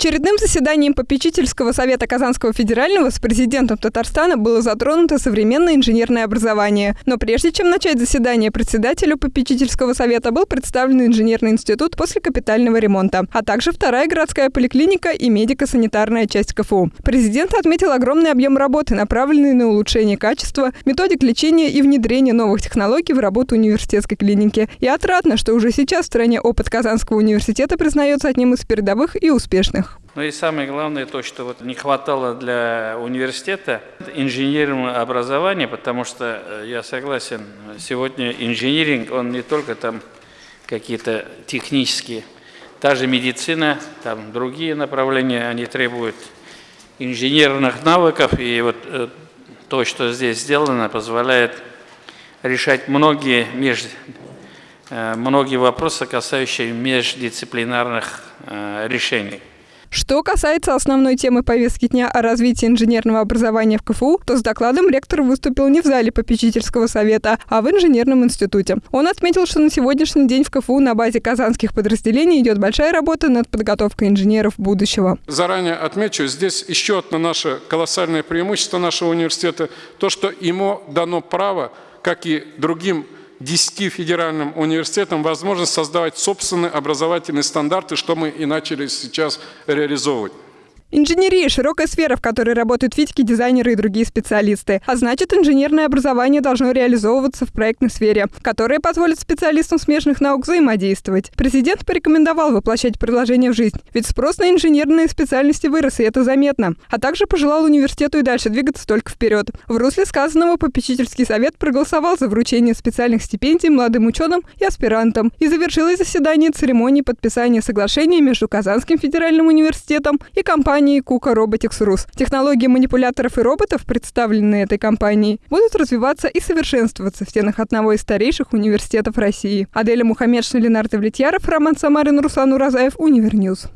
Очередным заседанием попечительского совета Казанского федерального с президентом Татарстана было затронуто современное инженерное образование. Но прежде чем начать заседание, председателю попечительского совета был представлен инженерный институт после капитального ремонта, а также вторая городская поликлиника и медико-санитарная часть КФУ. Президент отметил огромный объем работы, направленный на улучшение качества, методик лечения и внедрение новых технологий в работу университетской клиники. И отрадно, что уже сейчас в стране опыт Казанского университета признается одним из передовых и успешных. Ну и самое главное то, что вот не хватало для университета инженерного образования, потому что э, я согласен, сегодня инжиниринг, он не только там какие-то технические, та же медицина, там другие направления, они требуют инженерных навыков, и вот э, то, что здесь сделано, позволяет решать многие, меж, э, многие вопросы, касающиеся междисциплинарных решений. Что касается основной темы повестки дня о развитии инженерного образования в КФУ, то с докладом ректор выступил не в зале попечительского совета, а в инженерном институте. Он отметил, что на сегодняшний день в КФУ на базе казанских подразделений идет большая работа над подготовкой инженеров будущего. Заранее отмечу, здесь еще одно наше колоссальное преимущество нашего университета, то, что ему дано право, как и другим 10 федеральным университетам возможность создавать собственные образовательные стандарты, что мы и начали сейчас реализовывать. Инженерия – широкая сфера, в которой работают физики, дизайнеры и другие специалисты. А значит, инженерное образование должно реализовываться в проектной сфере, которая позволит специалистам смежных наук взаимодействовать. Президент порекомендовал воплощать предложение в жизнь, ведь спрос на инженерные специальности вырос, и это заметно. А также пожелал университету и дальше двигаться только вперед. В русле сказанного попечительский совет проголосовал за вручение специальных стипендий молодым ученым и аспирантам и завершилось заседание церемонии подписания соглашения между Казанским федеральным университетом и компанией компании Kuka Robotics Rus. Технологии манипуляторов и роботов, представленные этой компанией, будут развиваться и совершенствоваться в стенах одного из старейших университетов России. Аделя Мухаммедшина, Ленардо Влетьяров, Роман Самарин, Руслан Уразаев, Универ News.